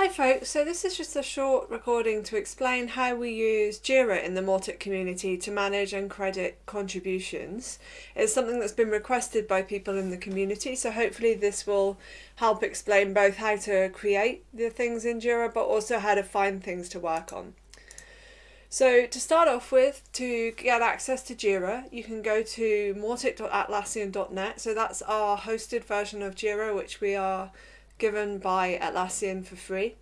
Hi folks, so this is just a short recording to explain how we use Jira in the Mautic community to manage and credit contributions. It's something that's been requested by people in the community, so hopefully this will help explain both how to create the things in Jira but also how to find things to work on. So to start off with, to get access to Jira, you can go to mautic.atlassian.net. So that's our hosted version of Jira, which we are given by Atlassian for free.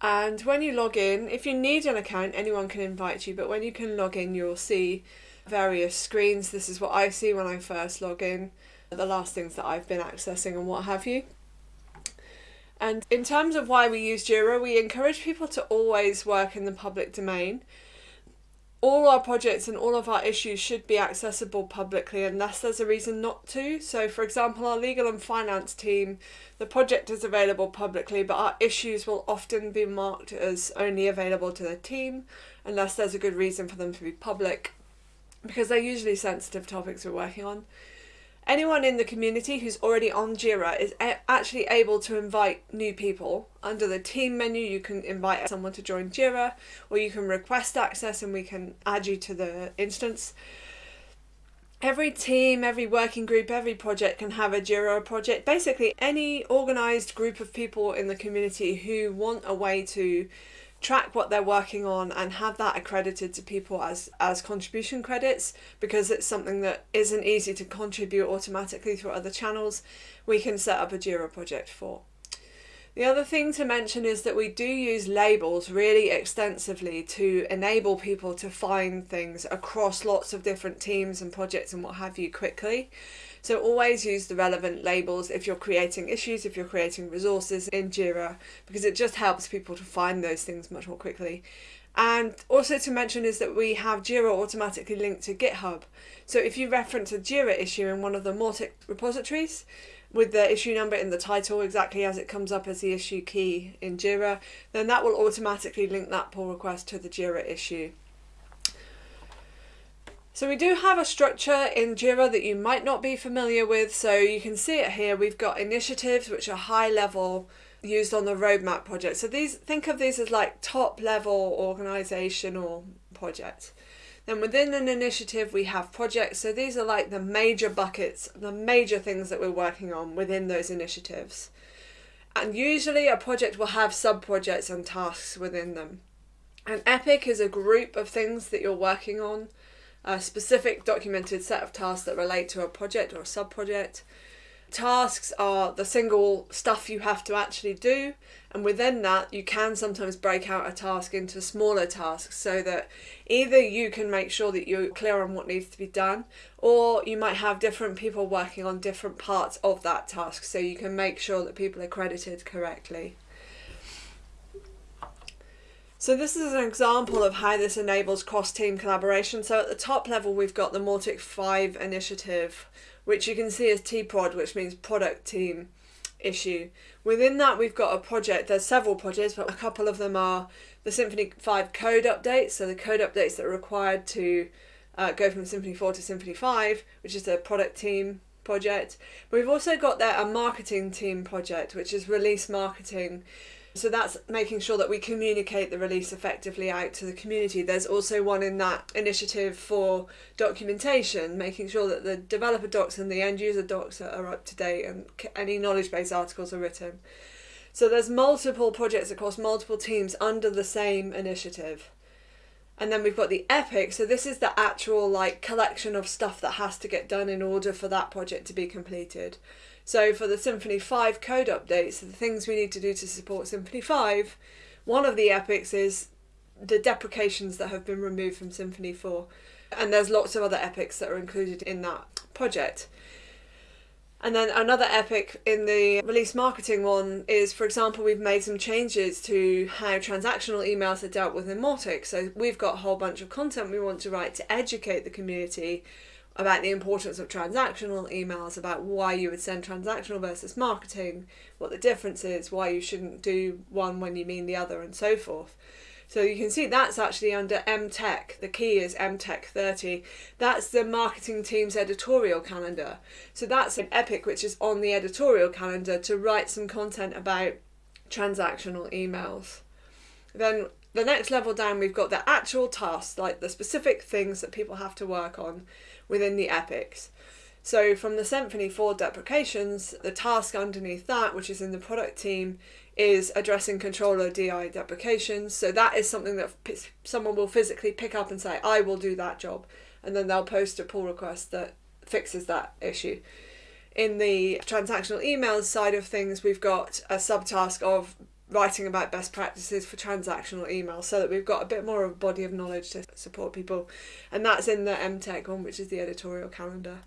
And when you log in, if you need an account, anyone can invite you, but when you can log in, you'll see various screens. This is what I see when I first log in, the last things that I've been accessing and what have you. And in terms of why we use Jira, we encourage people to always work in the public domain all our projects and all of our issues should be accessible publicly unless there's a reason not to. So for example, our legal and finance team, the project is available publicly, but our issues will often be marked as only available to the team unless there's a good reason for them to be public because they're usually sensitive topics we're working on. Anyone in the community who's already on Jira is actually able to invite new people. Under the team menu you can invite someone to join Jira or you can request access and we can add you to the instance. Every team, every working group, every project can have a Jira project. Basically any organised group of people in the community who want a way to track what they're working on and have that accredited to people as as contribution credits because it's something that isn't easy to contribute automatically through other channels we can set up a Jira project for. The other thing to mention is that we do use labels really extensively to enable people to find things across lots of different teams and projects and what have you quickly. So always use the relevant labels if you're creating issues, if you're creating resources in Jira, because it just helps people to find those things much more quickly. And also to mention is that we have Jira automatically linked to GitHub. So if you reference a Jira issue in one of the Mautic repositories, with the issue number in the title exactly as it comes up as the issue key in Jira, then that will automatically link that pull request to the Jira issue. So we do have a structure in Jira that you might not be familiar with. So you can see it here. We've got initiatives which are high level used on the roadmap project. So these think of these as like top level organizational projects. Then within an initiative we have projects. So these are like the major buckets, the major things that we're working on within those initiatives. And usually a project will have sub-projects and tasks within them. An epic is a group of things that you're working on a specific documented set of tasks that relate to a project or a sub-project. Tasks are the single stuff you have to actually do and within that you can sometimes break out a task into smaller tasks so that either you can make sure that you're clear on what needs to be done or you might have different people working on different parts of that task so you can make sure that people are credited correctly. So this is an example of how this enables cross-team collaboration. So at the top level, we've got the Mautic 5 initiative, which you can see as T-Prod, which means product team issue. Within that, we've got a project. There's several projects, but a couple of them are the Symfony 5 code updates. So the code updates that are required to uh, go from Symfony 4 to Symfony 5, which is a product team project. But we've also got there a marketing team project, which is release marketing, so that's making sure that we communicate the release effectively out to the community. There's also one in that initiative for documentation, making sure that the developer docs and the end user docs are up to date and any knowledge base articles are written. So there's multiple projects across multiple teams under the same initiative. And then we've got the epic. So this is the actual like collection of stuff that has to get done in order for that project to be completed. So for the Symfony 5 code updates, the things we need to do to support Symfony 5, one of the epics is the deprecations that have been removed from Symfony 4. And there's lots of other epics that are included in that project. And then another epic in the release marketing one is, for example, we've made some changes to how transactional emails are dealt with in Mautic. So we've got a whole bunch of content we want to write to educate the community about the importance of transactional emails, about why you would send transactional versus marketing, what the difference is, why you shouldn't do one when you mean the other, and so forth. So you can see that's actually under MTech. The key is MTech 30. That's the marketing team's editorial calendar. So that's an epic which is on the editorial calendar to write some content about transactional emails. Then the next level down, we've got the actual tasks, like the specific things that people have to work on within the epics. So from the Symfony 4 deprecations, the task underneath that, which is in the product team, is addressing controller DI deprecations. So that is something that someone will physically pick up and say, I will do that job. And then they'll post a pull request that fixes that issue. In the transactional emails side of things, we've got a subtask of writing about best practices for transactional email so that we've got a bit more of a body of knowledge to support people. And that's in the MTech one, which is the editorial calendar.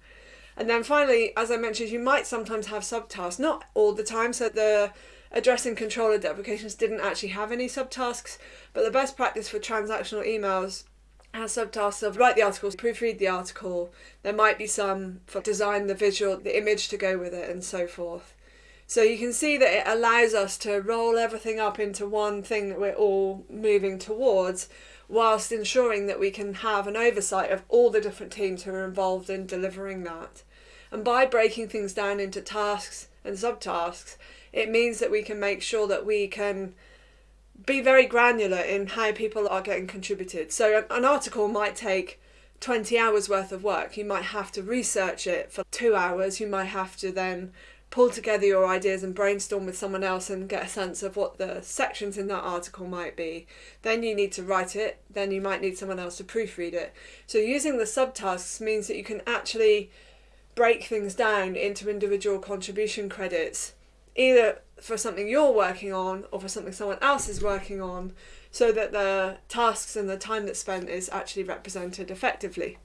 And then finally, as I mentioned, you might sometimes have subtasks, not all the time. So the addressing controller deprecations didn't actually have any subtasks, but the best practice for transactional emails has subtasks of write the article, proofread the article. There might be some for design the visual, the image to go with it, and so forth. So you can see that it allows us to roll everything up into one thing that we're all moving towards whilst ensuring that we can have an oversight of all the different teams who are involved in delivering that. And by breaking things down into tasks and subtasks, it means that we can make sure that we can be very granular in how people are getting contributed. So an article might take 20 hours worth of work. You might have to research it for two hours. You might have to then pull together your ideas and brainstorm with someone else and get a sense of what the sections in that article might be. Then you need to write it, then you might need someone else to proofread it. So using the subtasks means that you can actually break things down into individual contribution credits, either for something you're working on or for something someone else is working on, so that the tasks and the time that's spent is actually represented effectively.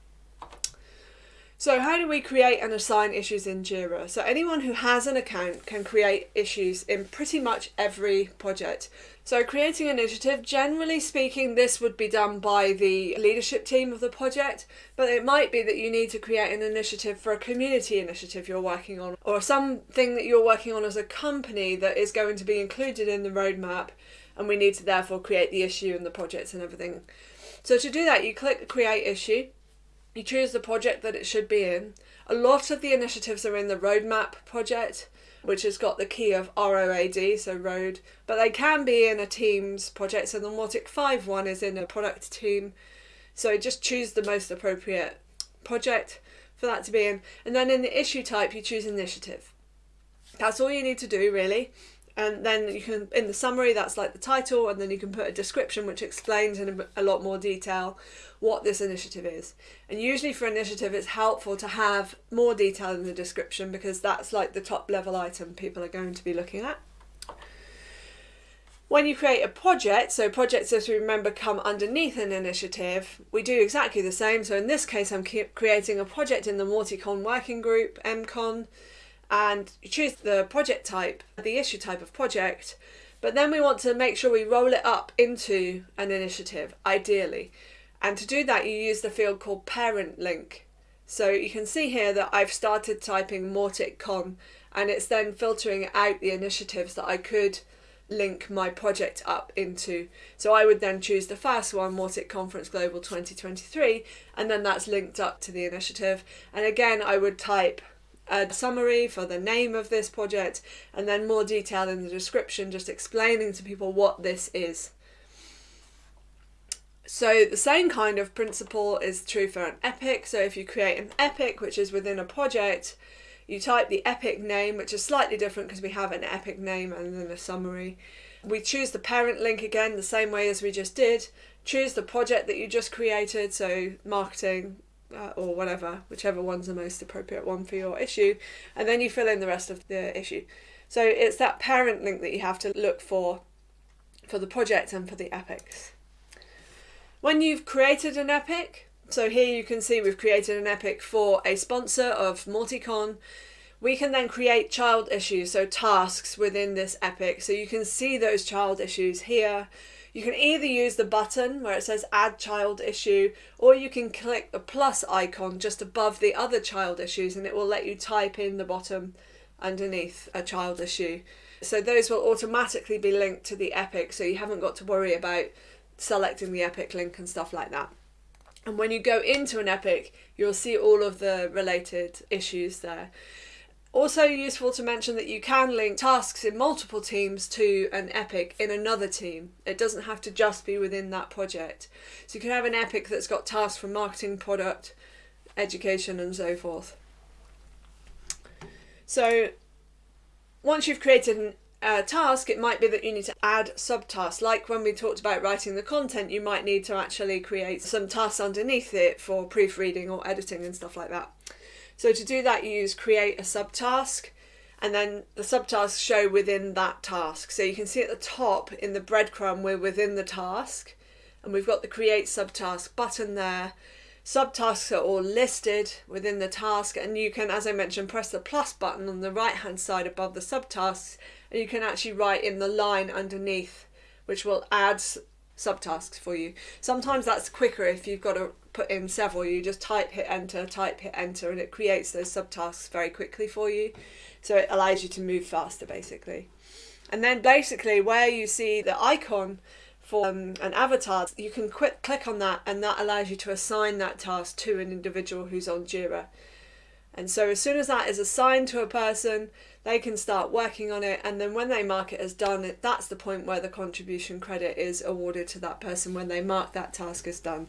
So how do we create and assign issues in Jira? So anyone who has an account can create issues in pretty much every project. So creating an initiative, generally speaking, this would be done by the leadership team of the project, but it might be that you need to create an initiative for a community initiative you're working on, or something that you're working on as a company that is going to be included in the roadmap, and we need to therefore create the issue and the projects and everything. So to do that, you click create issue, you choose the project that it should be in. A lot of the initiatives are in the roadmap project, which has got the key of ROAD, so road, but they can be in a Teams project. So the Mautic 5 one is in a product team. So just choose the most appropriate project for that to be in. And then in the issue type, you choose initiative. That's all you need to do really and then you can in the summary that's like the title and then you can put a description which explains in a, lot more detail what this initiative is. And usually for initiative it's helpful to have more detail in the description because that's like the top level item people are going to be looking at. When you create a project, so projects as we remember come underneath an initiative, we do exactly the same. So in this case, I'm creating a project in the Mauticon working group, MCon, and you choose the project type, the issue type of project, but then we want to make sure we roll it up into an initiative, ideally. And to do that, you use the field called parent link. So you can see here that I've started typing MautiCon and it's then filtering out the initiatives that I could link my project up into. So I would then choose the first one, Mautic Conference Global 2023, and then that's linked up to the initiative. And again, I would type a summary for the name of this project, and then more detail in the description, just explaining to people what this is. So the same kind of principle is true for an epic. So if you create an epic, which is within a project, you type the epic name, which is slightly different because we have an epic name and then a summary. We choose the parent link again, the same way as we just did. Choose the project that you just created, so marketing, uh, or whatever, whichever one's the most appropriate one for your issue, and then you fill in the rest of the issue. So it's that parent link that you have to look for for the project and for the epics. When you've created an epic, so here you can see we've created an epic for a sponsor of Mauticon, we can then create child issues, so tasks within this epic. So you can see those child issues here. You can either use the button where it says add child issue or you can click the plus icon just above the other child issues and it will let you type in the bottom underneath a child issue. So those will automatically be linked to the epic so you haven't got to worry about selecting the epic link and stuff like that. And when you go into an epic, you'll see all of the related issues there. Also useful to mention that you can link tasks in multiple teams to an epic in another team. It doesn't have to just be within that project. So you can have an epic that's got tasks from marketing, product, education and so forth. So once you've created a task, it might be that you need to add subtasks. Like when we talked about writing the content, you might need to actually create some tasks underneath it for proofreading or editing and stuff like that. So to do that, you use create a subtask and then the subtasks show within that task. So you can see at the top in the breadcrumb, we're within the task and we've got the create subtask button there. Subtasks are all listed within the task and you can, as I mentioned, press the plus button on the right hand side above the subtasks and you can actually write in the line underneath which will add subtasks for you. Sometimes that's quicker if you've got to put in several. You just type, hit enter, type, hit enter, and it creates those subtasks very quickly for you. So it allows you to move faster, basically. And then basically where you see the icon for um, an avatar, you can quick click on that and that allows you to assign that task to an individual who's on Jira. And so as soon as that is assigned to a person, they can start working on it and then when they mark it as done that's the point where the contribution credit is awarded to that person when they mark that task as done.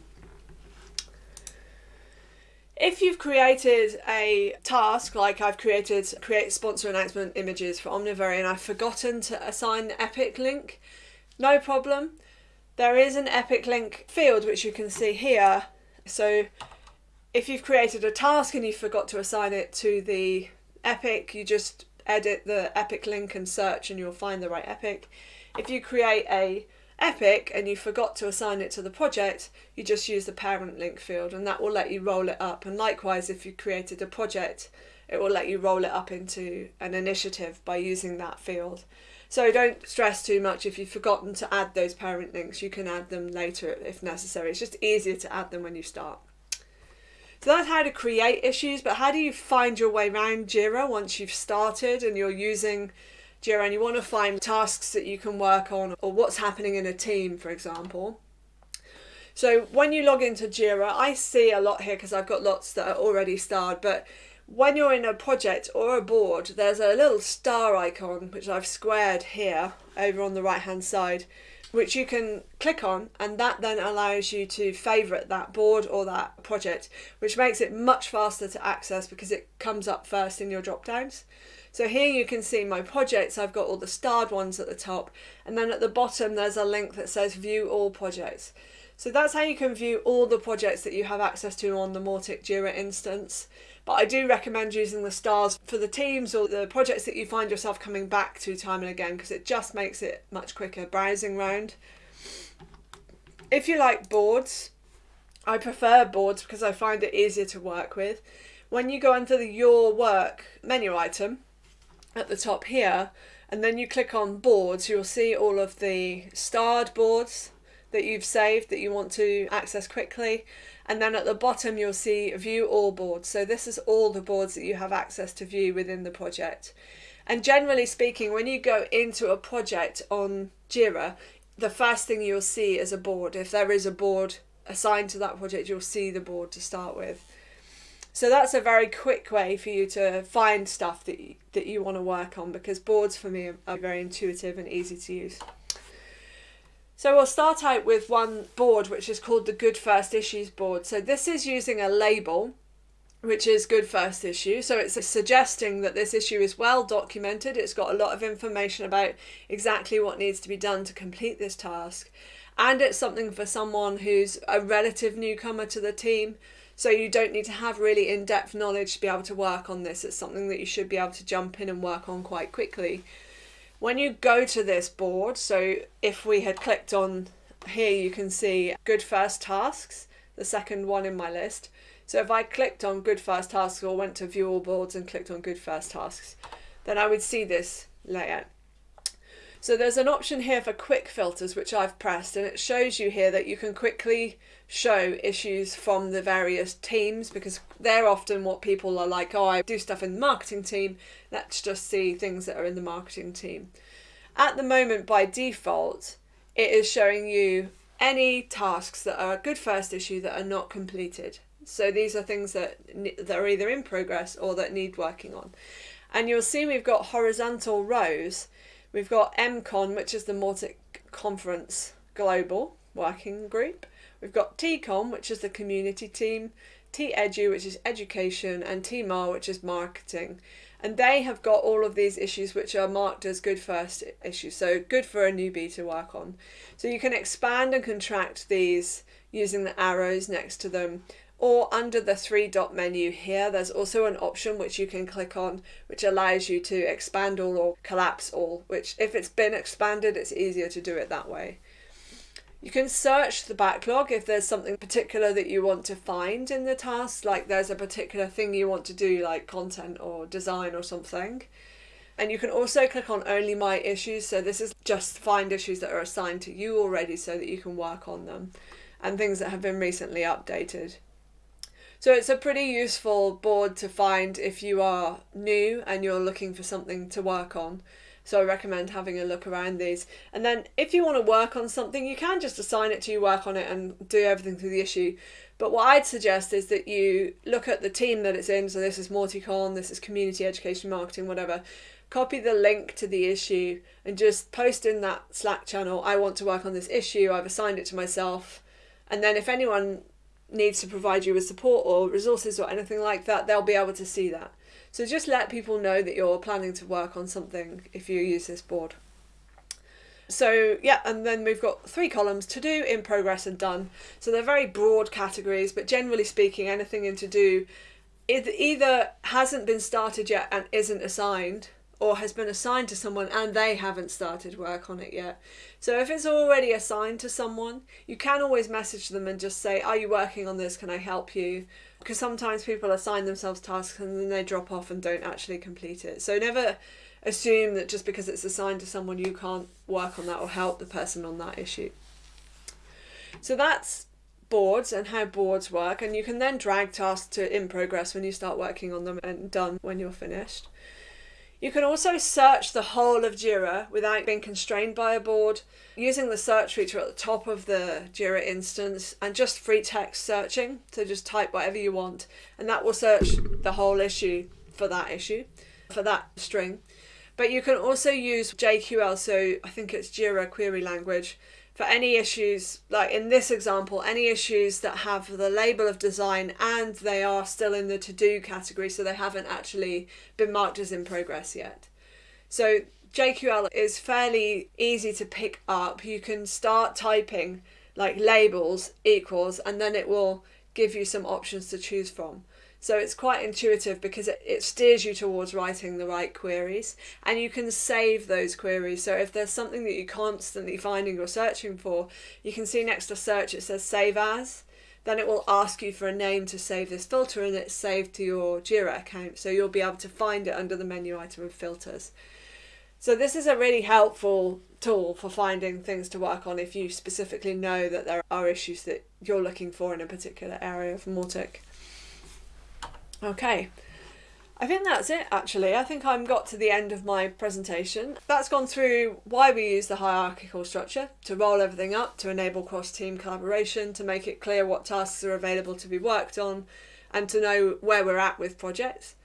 If you've created a task like I've created create sponsor announcement images for Omnivery and I've forgotten to assign the epic link. No problem. There is an epic link field which you can see here. So if you've created a task and you forgot to assign it to the epic you just edit the epic link and search and you'll find the right epic. If you create a epic and you forgot to assign it to the project, you just use the parent link field and that will let you roll it up. And likewise, if you created a project, it will let you roll it up into an initiative by using that field. So don't stress too much if you've forgotten to add those parent links, you can add them later if necessary. It's just easier to add them when you start. So that's how to create issues, but how do you find your way around Jira once you've started and you're using Jira and you want to find tasks that you can work on or what's happening in a team, for example. So when you log into Jira, I see a lot here because I've got lots that are already starred, but when you're in a project or a board, there's a little star icon, which I've squared here over on the right hand side, which you can click on and that then allows you to favourite that board or that project which makes it much faster to access because it comes up first in your drop downs. So here you can see my projects, I've got all the starred ones at the top and then at the bottom there's a link that says view all projects. So that's how you can view all the projects that you have access to on the Mautic Jira instance. But I do recommend using the stars for the teams or the projects that you find yourself coming back to time and again because it just makes it much quicker browsing round. If you like boards, I prefer boards because I find it easier to work with. When you go under the Your Work menu item at the top here, and then you click on boards, you'll see all of the starred boards that you've saved that you want to access quickly. And then at the bottom you'll see view all boards. So this is all the boards that you have access to view within the project. And generally speaking when you go into a project on Jira the first thing you'll see is a board. If there is a board assigned to that project you'll see the board to start with. So that's a very quick way for you to find stuff that you, that you want to work on because boards for me are very intuitive and easy to use. So we'll start out with one board which is called the Good First Issues board. So this is using a label which is good first issue. So it's suggesting that this issue is well documented. It's got a lot of information about exactly what needs to be done to complete this task. And it's something for someone who's a relative newcomer to the team. So you don't need to have really in-depth knowledge to be able to work on this. It's something that you should be able to jump in and work on quite quickly. When you go to this board, so if we had clicked on here, you can see good first tasks, the second one in my list. So if I clicked on good first tasks or went to view all boards and clicked on good first tasks, then I would see this layout. So there's an option here for quick filters, which I've pressed, and it shows you here that you can quickly show issues from the various teams because they're often what people are like, oh, I do stuff in the marketing team, let's just see things that are in the marketing team. At the moment, by default, it is showing you any tasks that are a good first issue that are not completed. So these are things that, that are either in progress or that need working on. And you'll see we've got horizontal rows. We've got MCON, which is the Mautic Conference Global Working Group. We've got TCOM, which is the community team, TEDU, which is education, and TMAR, which is marketing. And they have got all of these issues which are marked as good first issues, so good for a newbie to work on. So you can expand and contract these using the arrows next to them or under the three dot menu here there's also an option which you can click on which allows you to expand all or collapse all which if it's been expanded it's easier to do it that way. You can search the backlog if there's something particular that you want to find in the task, like there's a particular thing you want to do, like content or design or something. And you can also click on only my issues. So this is just find issues that are assigned to you already so that you can work on them and things that have been recently updated. So it's a pretty useful board to find if you are new and you're looking for something to work on. So I recommend having a look around these. And then if you want to work on something, you can just assign it to you, work on it and do everything through the issue. But what I'd suggest is that you look at the team that it's in. So this is Mauticon, this is community education marketing, whatever. Copy the link to the issue and just post in that Slack channel, I want to work on this issue, I've assigned it to myself. And then if anyone needs to provide you with support or resources or anything like that, they'll be able to see that. So just let people know that you're planning to work on something if you use this board. So yeah, and then we've got three columns, to do, in progress and done. So they're very broad categories, but generally speaking, anything in to do it either hasn't been started yet and isn't assigned, or has been assigned to someone and they haven't started work on it yet. So if it's already assigned to someone, you can always message them and just say, Are you working on this? Can I help you? because sometimes people assign themselves tasks and then they drop off and don't actually complete it. So never assume that just because it's assigned to someone you can't work on that or help the person on that issue. So that's boards and how boards work and you can then drag tasks to in progress when you start working on them and done when you're finished. You can also search the whole of Jira without being constrained by a board using the search feature at the top of the Jira instance and just free text searching. So just type whatever you want and that will search the whole issue for that issue, for that string. But you can also use JQL, so I think it's Jira query language, for any issues, like in this example, any issues that have the label of design and they are still in the to do category, so they haven't actually been marked as in progress yet. So JQL is fairly easy to pick up. You can start typing like labels equals and then it will give you some options to choose from. So it's quite intuitive because it, it steers you towards writing the right queries and you can save those queries. So if there's something that you're constantly finding or searching for, you can see next to search it says save as. Then it will ask you for a name to save this filter and it's saved to your Jira account. So you'll be able to find it under the menu item of filters. So this is a really helpful tool for finding things to work on if you specifically know that there are issues that you're looking for in a particular area of Mautic. Okay. I think that's it actually. I think I've got to the end of my presentation. That's gone through why we use the hierarchical structure, to roll everything up, to enable cross-team collaboration, to make it clear what tasks are available to be worked on, and to know where we're at with projects.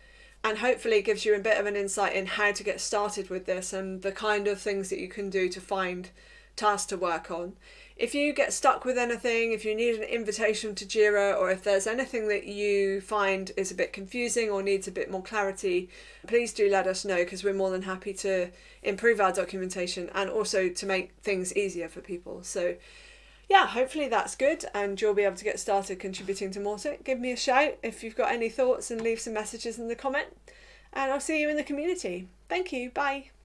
And hopefully gives you a bit of an insight in how to get started with this and the kind of things that you can do to find tasks to work on. If you get stuck with anything, if you need an invitation to Jira, or if there's anything that you find is a bit confusing or needs a bit more clarity, please do let us know because we're more than happy to improve our documentation and also to make things easier for people. So yeah, hopefully that's good and you'll be able to get started contributing to Mautic. Give me a shout if you've got any thoughts and leave some messages in the comment. And I'll see you in the community. Thank you. Bye.